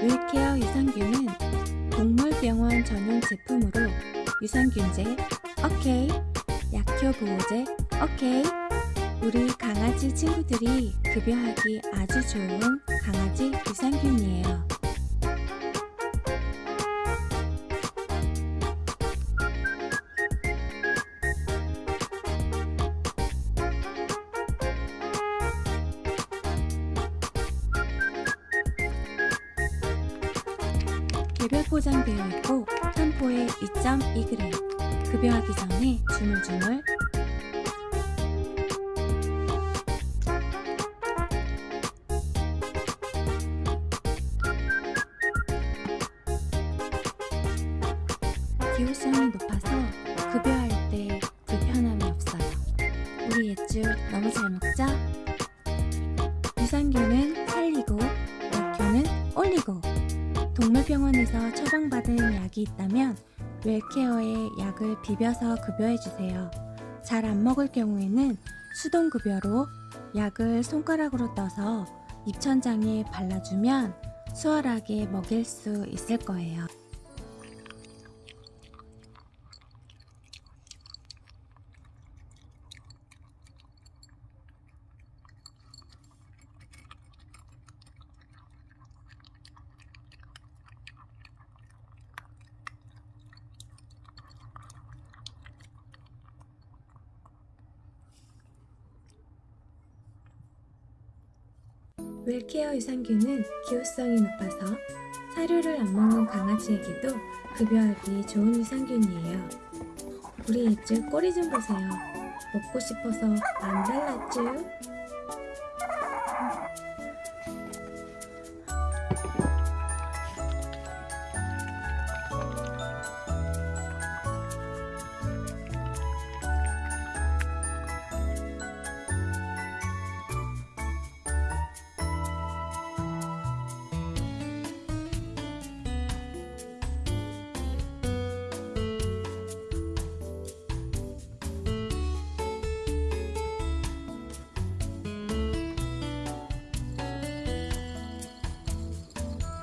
윌케어 유산균은 동물병원 전용 제품으로 유산균제 오케이 약효 보호제 오케이 우리 강아지 친구들이 급여하기 아주 좋은 강아지 유산균이에요. 개별 포장되어 있고 한 포에 2.2g 급여하기 전에 주물주물 기호성이 높아서 급여할 때 불편함이 없어요. 우리 옛줄 너무 잘 먹자. 유산균은 살리고 약효는 올리고 동물병원에서 처방받은 약이 있다면 웰케어에 약을 비벼서 급여해주세요. 잘 안 먹을 경우에는 수동급여로 약을 손가락으로 떠서 입천장에 발라주면 수월하게 먹일 수 있을 거예요. 웰케어 유산균은 기호성이 높아서 사료를 안 먹는 강아지에게도 급여하기 좋은 유산균이에요. 우리 애들 꼬리 좀 보세요. 먹고 싶어서 안 달랐죠?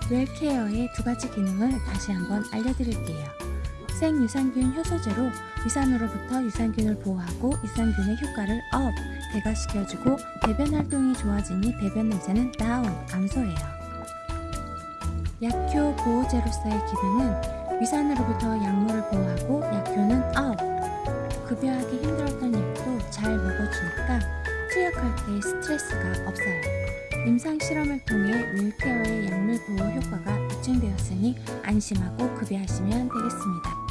웰케어의 두 가지 기능을 다시 한번 알려드릴게요. 생유산균 효소제로 위산으로부터 유산균을 보호하고 유산균의 효과를 up, 증가시켜주고 배변 활동이 좋아지니 배변 냄새는 down, 감소해요. 약효 보호제로서의 기능은 위산으로부터 약물을 보호하고 약효는 up, 급여하기 힘들었던 약도 잘 먹어주니까 투약할 때 스트레스가 없어요. 임상 실험을 통해 윌케어의 약물 보호 효과가 입증되었으니 안심하고 급여하시면 되겠습니다.